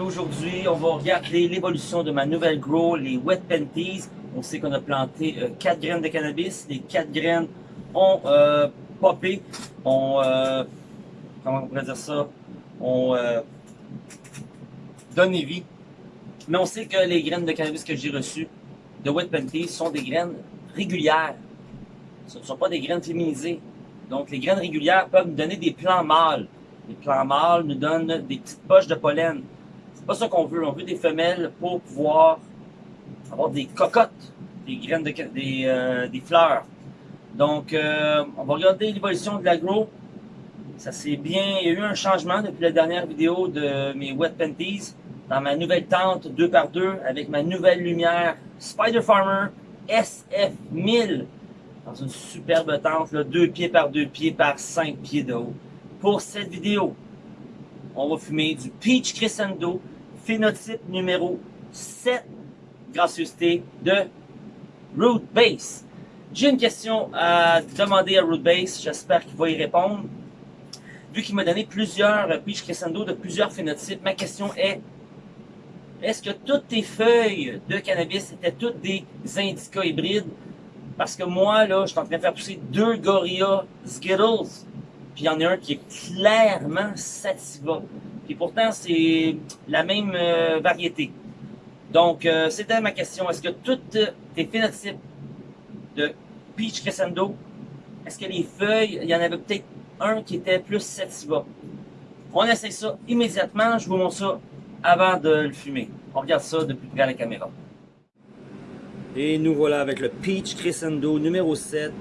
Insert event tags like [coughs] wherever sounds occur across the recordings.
Aujourd'hui, on va regarder l'évolution de ma nouvelle grow, les Wet Panties. On sait qu'on a planté 4 graines de cannabis. Les 4 graines ont euh, popé, ont, euh, comment on pourrait dire ça, ont euh, donné vie. Mais on sait que les graines de cannabis que j'ai reçues de Wet Panties sont des graines régulières. Ce ne sont pas des graines féminisées. Donc, les graines régulières peuvent nous donner des plants mâles. Les plants mâles nous donnent des petites poches de pollen. C'est pas ça qu'on veut. On veut des femelles pour pouvoir avoir des cocottes, des graines de des, euh, des fleurs. Donc, euh, on va regarder l'évolution de l'agro. Ça c'est bien. Il y a eu un changement depuis la dernière vidéo de mes Wet Panties dans ma nouvelle tente 2x2 avec ma nouvelle lumière Spider Farmer SF1000 dans une superbe tente, là, 2 pieds par 2 pieds par 5 pieds de haut. Pour cette vidéo, on va fumer du Peach Crescendo, phénotype numéro 7, gracieuseté de Root Base. J'ai une question à demander à Root Base, j'espère qu'il va y répondre. Vu qu'il m'a donné plusieurs Peach Crescendo de plusieurs phénotypes, ma question est est-ce que toutes tes feuilles de cannabis étaient toutes des indica hybrides? Parce que moi, là, je suis en train de faire pousser deux Gorilla Skittles. Puis il y en a un qui est clairement Sativa. Puis pourtant, c'est la même euh, variété. Donc, euh, c'était ma question. Est-ce que toutes tes phénotypes de Peach Crescendo, est-ce que les feuilles, il y en avait peut-être un qui était plus Sativa? On essaie ça immédiatement. Je vous montre ça avant de le fumer. On regarde ça depuis près à la caméra. Et nous voilà avec le Peach Crescendo numéro 7.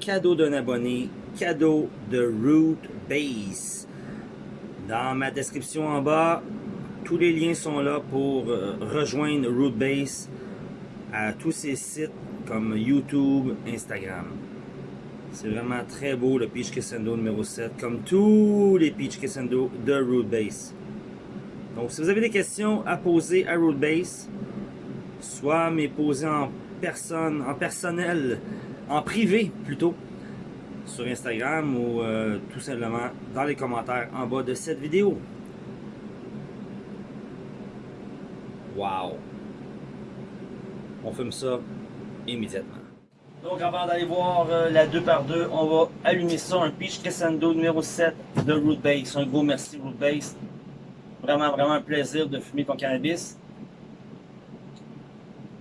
Cadeau d'un abonné, cadeau de Root Base. Dans ma description en bas, tous les liens sont là pour euh, rejoindre Root Base à tous ces sites comme YouTube, Instagram. C'est vraiment très beau le Peach Crescendo numéro 7, comme tous les Peach Crescendo de Root Base. Donc si vous avez des questions à poser à Root Base, soit m'est posé en personne, en personnel, en privé plutôt, sur Instagram ou euh, tout simplement dans les commentaires en bas de cette vidéo. Wow! On fume ça immédiatement. Donc avant d'aller voir euh, la 2x2, on va allumer ça, un Peach Crescendo numéro 7 de Root Base. Un gros merci Root Base. Vraiment, vraiment un plaisir de fumer ton cannabis.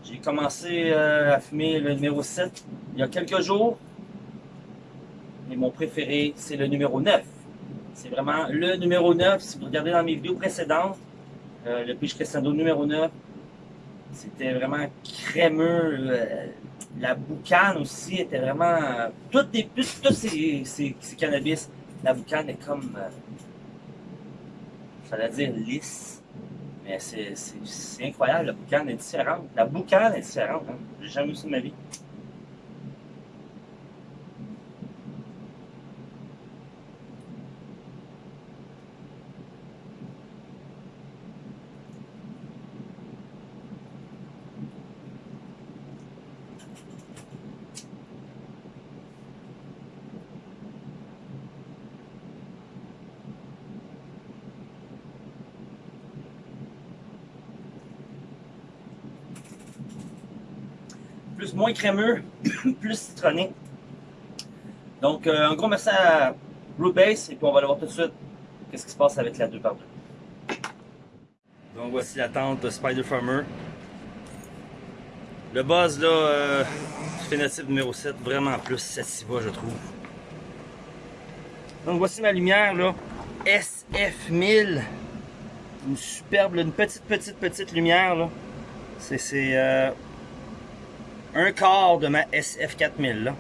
J'ai commencé euh, à fumer le numéro 7 il y a quelques jours. Et mon préféré, c'est le numéro 9. C'est vraiment le numéro 9. Si vous regardez dans mes vidéos précédentes, euh, le Peach Crescendo numéro 9, c'était vraiment crémeux. Euh, la boucane aussi était vraiment... toutes les, tous ces, cannabis, la boucane est comme... j'allais dire lisse mais c'est incroyable, la boucane est différente. La boucane est différente, hein. J'ai jamais vu ça de ma vie. Moins crémeux, [coughs] plus citronné. Donc, euh, un gros merci à Root Base, et puis on va aller voir tout de suite qu'est-ce qui se passe avec la 2x2. Donc, voici la tente de Spider Farmer. Le buzz, là, euh, phénotype numéro 7, vraiment plus sativa, je trouve. Donc, voici ma lumière, là, SF1000. Une superbe, une petite, petite, petite lumière, là. C'est... Euh, un quart de ma SF4000 là.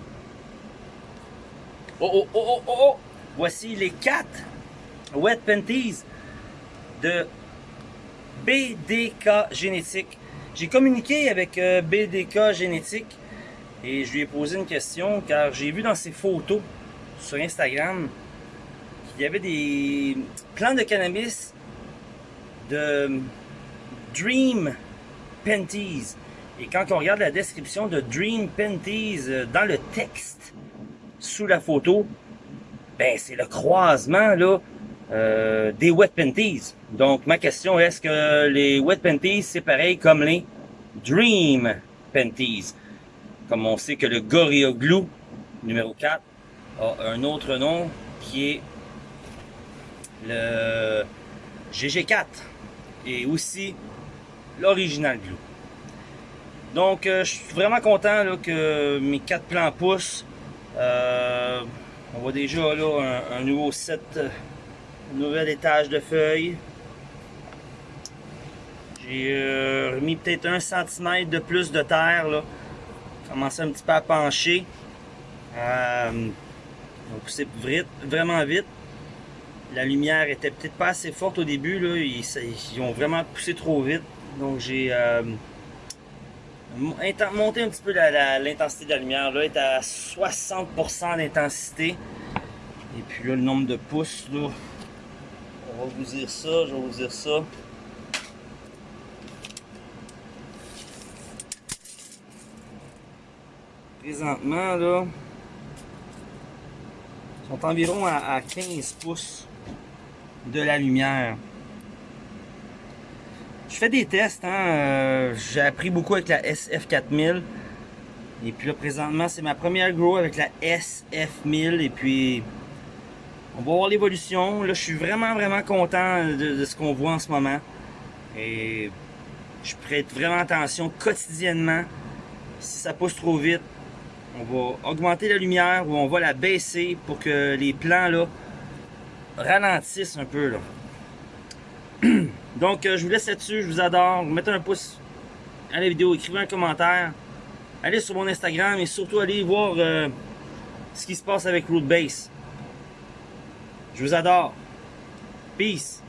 Oh, oh, oh, oh, oh! Voici les quatre Wet Panties de BDK Génétique. J'ai communiqué avec euh, BDK Génétique et je lui ai posé une question car j'ai vu dans ses photos sur Instagram qu'il y avait des plants de cannabis de Dream Panties. Et quand on regarde la description de Dream Panties euh, dans le texte, sous la photo, ben c'est le croisement là euh, des wet panties. Donc ma question est, est-ce que les wet panties c'est pareil comme les dream panties? Comme on sait que le Gorilla Glue numéro 4 a un autre nom qui est le GG4 et aussi l'original glue. Donc euh, je suis vraiment content que mes quatre plans poussent. Euh, on voit déjà là un, nouveau set, un nouvel étage de feuilles. J'ai euh, remis peut-être un centimètre de plus de terre là. Commencé un petit peu à pencher. Euh, on poussé vraiment vite. La lumière était peut-être pas assez forte au début. Là. Ils, ont vraiment poussé trop vite. Donc j'ai monté un petit peu l'intensité de la lumière. Là, est à 60% d'intensité. Et puis là, le nombre de pouces, là, on va vous dire ça, je vais vous dire ça. Présentement, là, sont environ à, 15 pouces de la lumière. Je fais des tests, hein, euh, j'ai appris beaucoup avec la SF4000. Et puis là, présentement, c'est ma première grow avec la SF1000. Et puis, on va voir l'évolution. Là, je suis vraiment, vraiment content de, ce qu'on voit en ce moment. Et je prête vraiment attention quotidiennement. Si ça pousse trop vite, on va augmenter la lumière ou on va la baisser pour que les plans là ralentissent un peu là. Donc euh, je vous laisse là-dessus, je vous adore. Mettez un pouce à la vidéo, écrivez un commentaire. Allez sur mon Instagram et surtout allez voir euh, ce qui se passe avec Root Base. Je vous adore. Peace.